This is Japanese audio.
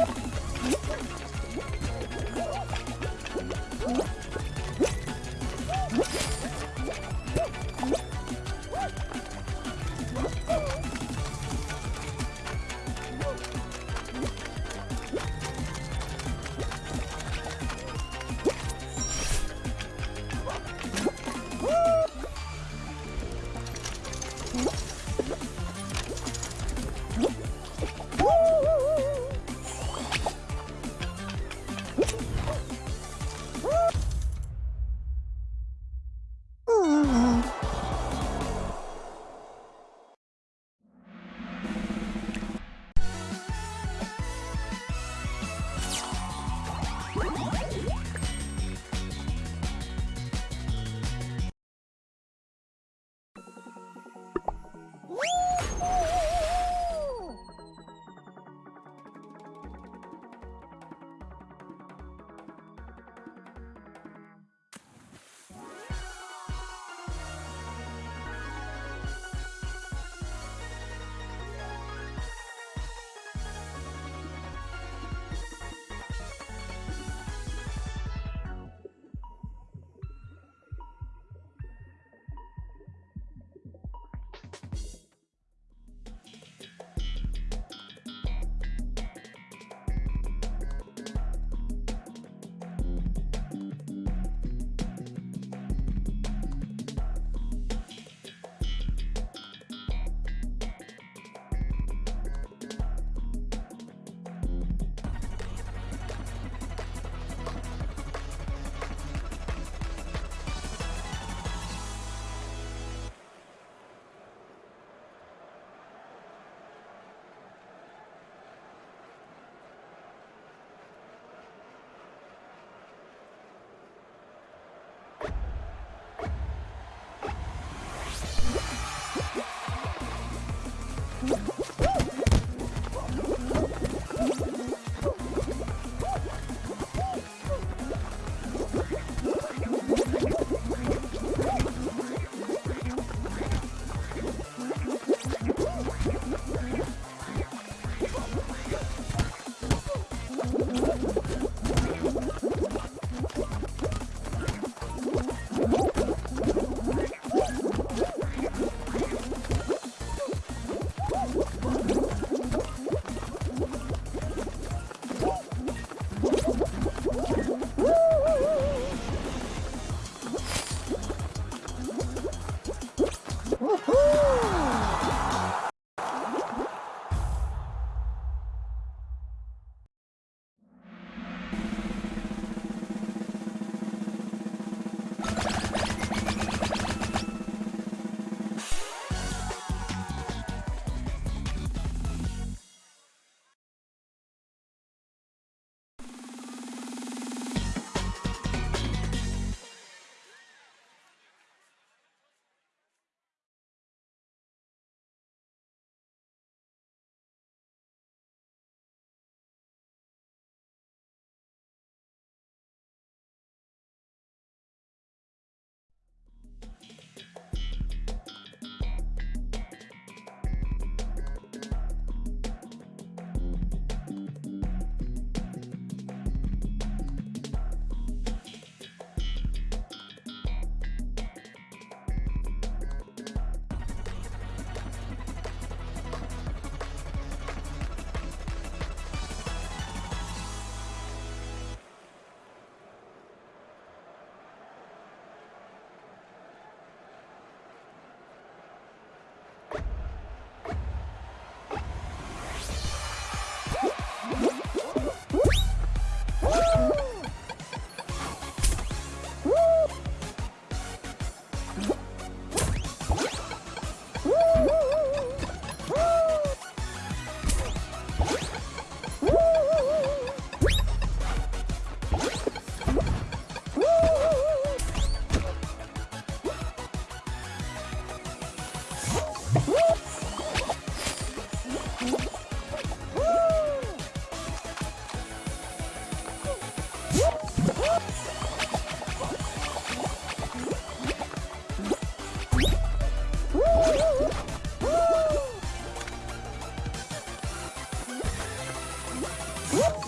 よっ! 응?